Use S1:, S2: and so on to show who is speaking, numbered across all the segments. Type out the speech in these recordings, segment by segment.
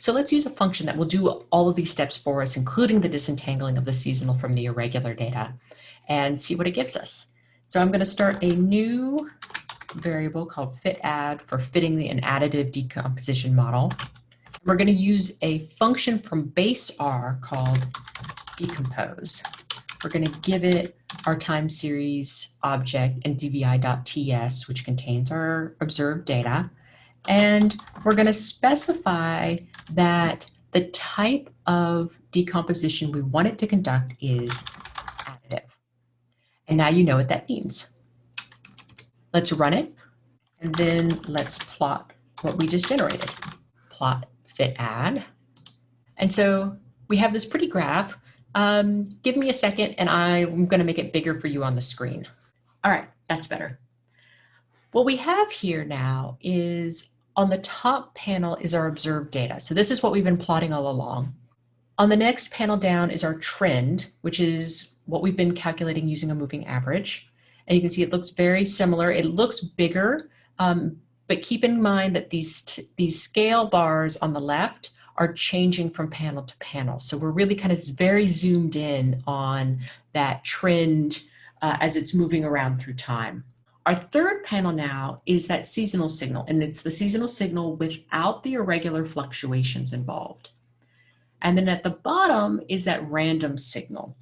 S1: So let's use a function that will do all of these steps for us, including the disentangling of the seasonal from the irregular data and see what it gives us. So I'm going to start a new variable called fit add for fitting the an additive decomposition model. We're going to use a function from base R called decompose. We're going to give it our time series object and dvi.ts, which contains our observed data. And we're going to specify that the type of decomposition we want it to conduct is additive. And now you know what that means. Let's run it, and then let's plot what we just generated. Plot fit add. And so we have this pretty graph. Um, give me a second and I'm gonna make it bigger for you on the screen. All right, that's better. What we have here now is on the top panel is our observed data. So this is what we've been plotting all along. On the next panel down is our trend, which is what we've been calculating using a moving average. And you can see it looks very similar. It looks bigger, um, but keep in mind that these, these scale bars on the left are changing from panel to panel. So we're really kind of very zoomed in on that trend uh, as it's moving around through time. Our third panel now is that seasonal signal, and it's the seasonal signal without the irregular fluctuations involved. And then at the bottom is that random signal.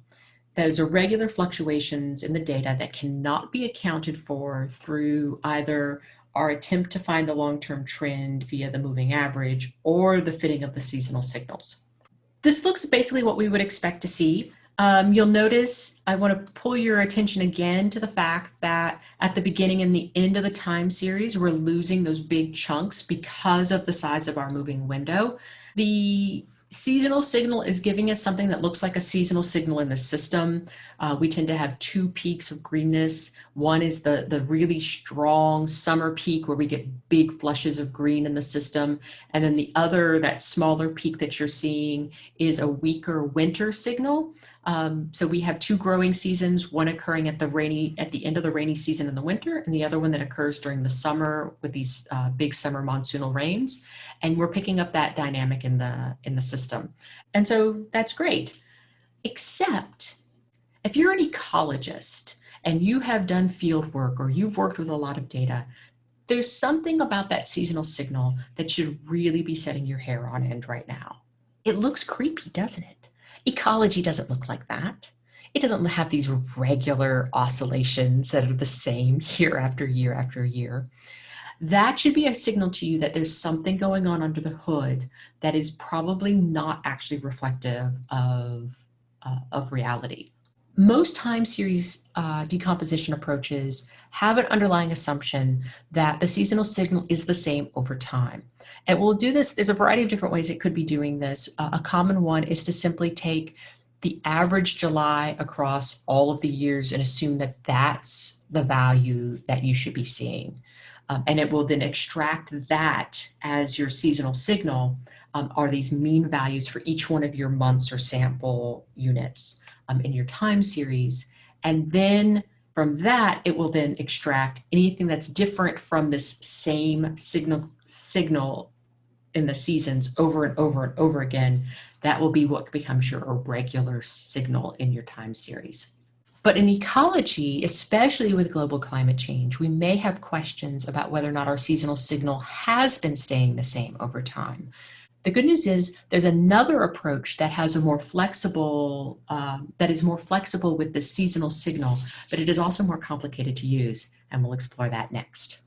S1: Those irregular fluctuations in the data that cannot be accounted for through either our attempt to find the long-term trend via the moving average or the fitting of the seasonal signals. This looks basically what we would expect to see. Um, you'll notice I want to pull your attention again to the fact that at the beginning and the end of the time series, we're losing those big chunks because of the size of our moving window. The seasonal signal is giving us something that looks like a seasonal signal in the system. Uh, we tend to have two peaks of greenness. One is the, the really strong summer peak where we get big flushes of green in the system. And then the other, that smaller peak that you're seeing is a weaker winter signal. Um, so we have two growing seasons, one occurring at the rainy at the end of the rainy season in the winter, and the other one that occurs during the summer with these uh, big summer monsoonal rains. And we're picking up that dynamic in the in the system. And so that's great. Except if you're an ecologist and you have done field work or you've worked with a lot of data, there's something about that seasonal signal that should really be setting your hair on end right now. It looks creepy, doesn't it? Ecology doesn't look like that. It doesn't have these regular oscillations that are the same year after year after year. That should be a signal to you that there's something going on under the hood that is probably not actually reflective of, uh, of reality. Most time series uh, decomposition approaches have an underlying assumption that the seasonal signal is the same over time. And we'll do this, there's a variety of different ways it could be doing this. Uh, a common one is to simply take the average July across all of the years and assume that that's the value that you should be seeing. Um, and it will then extract that as your seasonal signal um, are these mean values for each one of your months or sample units um, in your time series. And then from that, it will then extract anything that's different from this same signal, signal in the seasons over and over and over again. That will be what becomes your irregular signal in your time series. But in ecology, especially with global climate change, we may have questions about whether or not our seasonal signal has been staying the same over time. The good news is there's another approach that has a more flexible, um, that is more flexible with the seasonal signal, but it is also more complicated to use, and we'll explore that next.